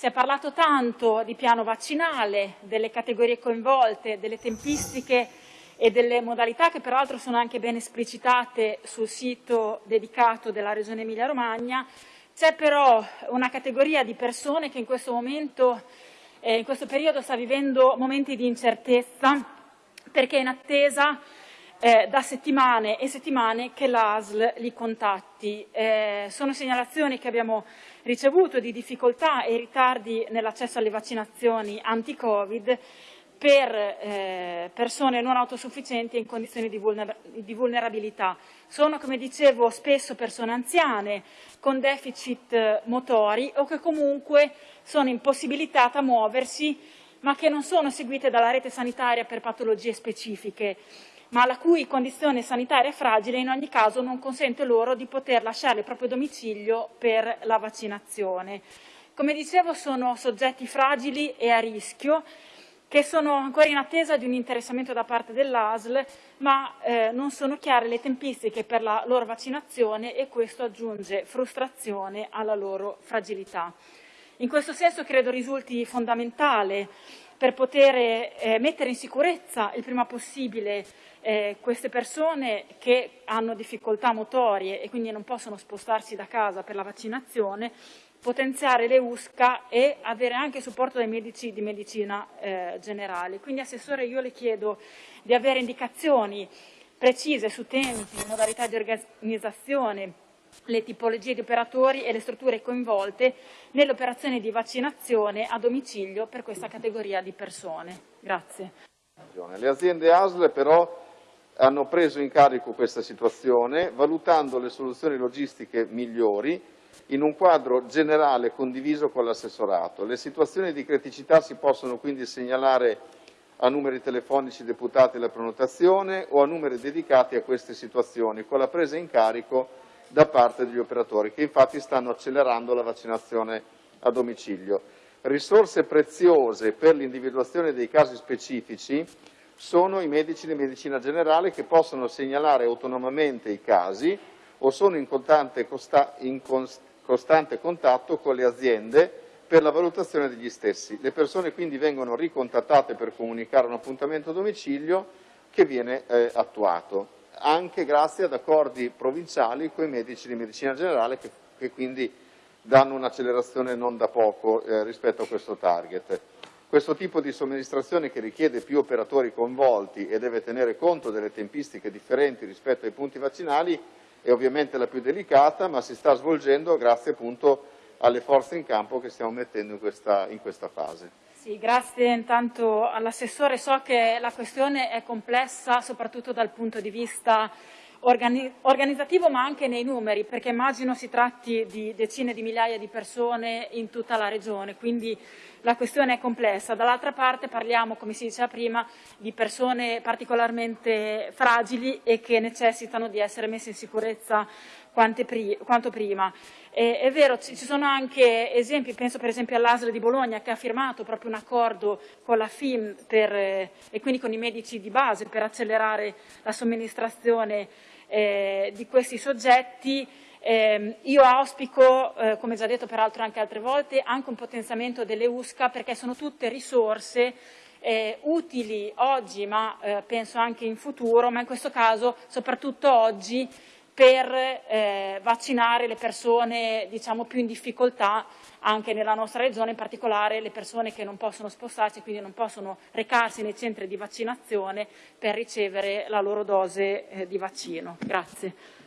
Si è parlato tanto di piano vaccinale, delle categorie coinvolte, delle tempistiche e delle modalità che peraltro sono anche ben esplicitate sul sito dedicato della Regione Emilia-Romagna. C'è però una categoria di persone che in questo momento, eh, in questo periodo sta vivendo momenti di incertezza perché in attesa eh, da settimane e settimane che l'ASL li contatti. Eh, sono segnalazioni che abbiamo ricevuto di difficoltà e ritardi nell'accesso alle vaccinazioni anti-Covid per eh, persone non autosufficienti e in condizioni di, vulner di, vulnerabilità. Sono, come dicevo, spesso persone anziane con deficit motori o che comunque sono impossibilitate a muoversi ma che non sono seguite dalla rete sanitaria per patologie specifiche ma la cui condizione sanitaria fragile in ogni caso non consente loro di poter lasciare il proprio domicilio per la vaccinazione. Come dicevo sono soggetti fragili e a rischio che sono ancora in attesa di un interessamento da parte dell'ASL, ma eh, non sono chiare le tempistiche per la loro vaccinazione e questo aggiunge frustrazione alla loro fragilità. In questo senso credo risulti fondamentale per poter eh, mettere in sicurezza il prima possibile eh, queste persone che hanno difficoltà motorie e quindi non possono spostarsi da casa per la vaccinazione, potenziare le USCA e avere anche supporto dai medici di medicina eh, generale. Quindi Assessore io le chiedo di avere indicazioni precise su tempi, modalità di organizzazione, le tipologie di operatori e le strutture coinvolte nelle operazioni di vaccinazione a domicilio per questa categoria di persone. Grazie. Le aziende ASL però hanno preso in carico questa situazione valutando le soluzioni logistiche migliori in un quadro generale condiviso con l'assessorato. Le situazioni di criticità si possono quindi segnalare a numeri telefonici deputati alla prenotazione o a numeri dedicati a queste situazioni, con la presa in carico da parte degli operatori, che infatti stanno accelerando la vaccinazione a domicilio. Risorse preziose per l'individuazione dei casi specifici sono i medici di medicina generale che possono segnalare autonomamente i casi o sono in costante, in costante contatto con le aziende per la valutazione degli stessi. Le persone quindi vengono ricontattate per comunicare un appuntamento a domicilio che viene eh, attuato anche grazie ad accordi provinciali con i medici di medicina generale che, che quindi danno un'accelerazione non da poco eh, rispetto a questo target. Questo tipo di somministrazione che richiede più operatori coinvolti e deve tenere conto delle tempistiche differenti rispetto ai punti vaccinali è ovviamente la più delicata, ma si sta svolgendo grazie appunto alle forze in campo che stiamo mettendo in questa, in questa fase. Sì, grazie intanto all'assessore. So che la questione è complessa soprattutto dal punto di vista organizzativo ma anche nei numeri, perché immagino si tratti di decine di migliaia di persone in tutta la regione, quindi la questione è complessa. Dall'altra parte parliamo, come si diceva prima, di persone particolarmente fragili e che necessitano di essere messe in sicurezza quanto prima. E, è vero, ci sono anche esempi, penso per esempio all'ASL di Bologna che ha firmato proprio un accordo con la FIM per, eh, e quindi con i medici di base per accelerare la somministrazione eh, di questi soggetti. Eh, io auspico, eh, come già detto peraltro anche altre volte, anche un potenziamento delle USCA perché sono tutte risorse eh, utili oggi ma eh, penso anche in futuro, ma in questo caso soprattutto oggi per eh, vaccinare le persone diciamo, più in difficoltà anche nella nostra regione, in particolare le persone che non possono spostarsi quindi non possono recarsi nei centri di vaccinazione per ricevere la loro dose eh, di vaccino. Grazie.